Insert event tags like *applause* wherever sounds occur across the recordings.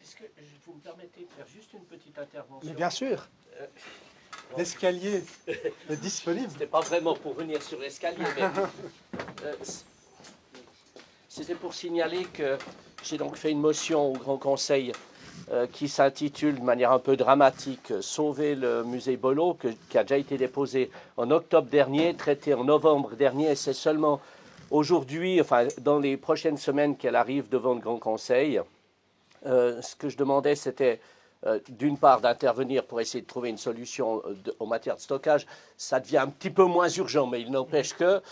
Est-ce que vous me permettez de faire juste une petite intervention Mais bien sûr. Euh, L'escalier *laughs* est disponible. C'était pas vraiment pour venir sur l'escalier, mais euh, c'était pour signaler que j'ai donc fait une motion au Grand Conseil euh, qui s'intitule de manière un peu dramatique Sauver le musée Bolo, qui a déjà été déposé en octobre dernier, traité en novembre dernier, et c'est seulement aujourd'hui, enfin dans les prochaines semaines qu'elle arrive devant le Grand Conseil. Euh, ce que je demandais, c'était euh, d'une part d'intervenir pour essayer de trouver une solution euh, en matière de stockage, ça devient un petit peu moins urgent, mais il n'empêche que,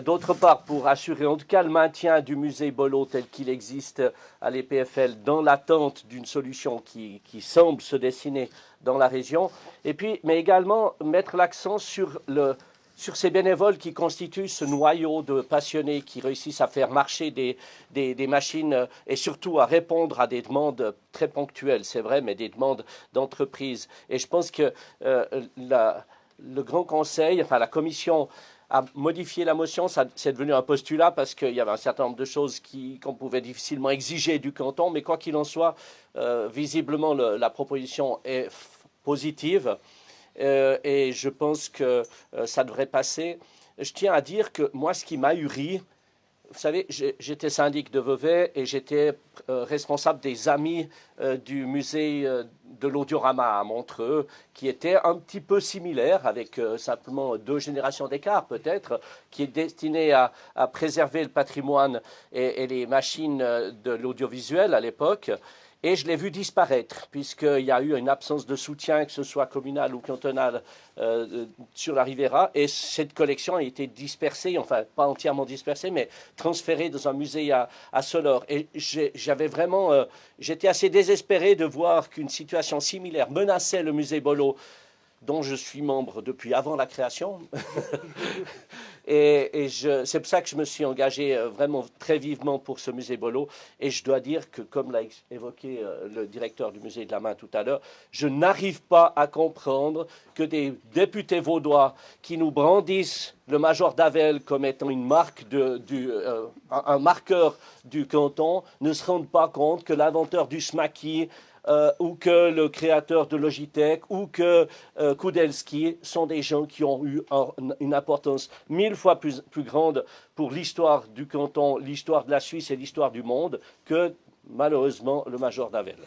d'autre part, pour assurer en tout cas le maintien du musée Bolo tel qu'il existe à l'EPFL dans l'attente d'une solution qui, semble se dessiner dans la région, et puis, mais également mettre l'accent sur le, sur ces bénévoles qui constituent ce noyau de passionnés qui réussissent à faire marcher des, des, machines et surtout à répondre à des demandes très ponctuelles, c'est vrai, mais des demandes d'entreprise. Et je pense que euh, le Grand Conseil, enfin la Commission, a modifié la motion, c'est devenu un postulat parce qu'il y avait un certain nombre de choses qu'on pouvait difficilement exiger du canton, mais quoi qu'il en soit, euh, visiblement la proposition est positive. Euh, et je pense que euh, ça devrait passer. Je tiens à dire que moi, ce qui m'a uri, vous savez, j'étais syndic de Vevey et j'étais euh, responsable des amis du musée de l'audiorama à Montreux, qui était un petit peu similaire, avec simplement deux générations d'écart peut-être, qui est destiné à, préserver le patrimoine et les machines de l'audiovisuel à l'époque. Et je l'ai vu disparaître, puisqu'il y a eu une absence de soutien, que ce soit communal ou cantonal, euh, sur la Rivera. Et cette collection a été dispersée, enfin pas entièrement dispersée, mais transférée dans un musée à, à. Et j'avais vraiment, euh, j'étais assez désespéré de voir qu'une situation similaire menaçait le musée Bolo dont je suis membre depuis avant la création. *laughs* et, c'est pour ça que je me suis engagé euh, vraiment très vivement pour ce musée Bolo. Et je dois dire que, comme l'a évoqué euh, le directeur du musée de la main tout à l'heure, je n'arrive pas à comprendre que des députés vaudois qui nous brandissent le major d'Avel comme étant une marque euh, un marqueur du canton ne se rendent pas compte que l'inventeur du smaki euh, ou que le créateur de Logitech, ou que euh, Kudelski sont des gens qui ont eu une importance mille fois plus grande pour l'histoire du canton, l'histoire de la Suisse et l'histoire du monde que malheureusement le major d'Avel.